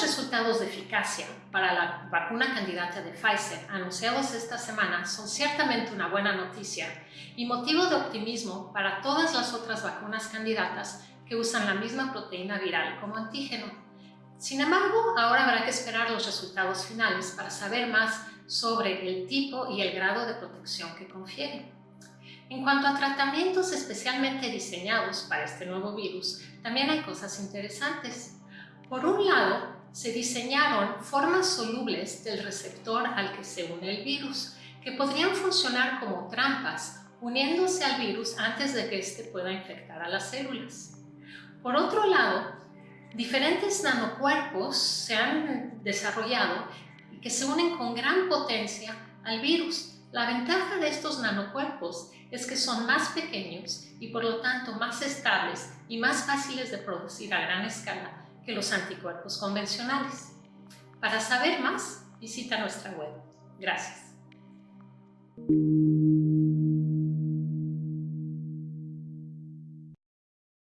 resultados de eficacia para la vacuna candidata de Pfizer anunciados esta semana son ciertamente una buena noticia y motivo de optimismo para todas las otras vacunas candidatas que usan la misma proteína viral como antígeno. Sin embargo, ahora habrá que esperar los resultados finales para saber más sobre el tipo y el grado de protección que confiere. En cuanto a tratamientos especialmente diseñados para este nuevo virus, también hay cosas interesantes. Por un lado, se diseñaron formas solubles del receptor al que se une el virus, que podrían funcionar como trampas, uniéndose al virus antes de que éste pueda infectar a las células. Por otro lado, diferentes nanocuerpos se han desarrollado y que se unen con gran potencia al virus. La ventaja de estos nanocuerpos es que son más pequeños y por lo tanto más estables y más fáciles de producir a gran escala que los anticuerpos convencionales. Para saber más, visita nuestra web. Gracias.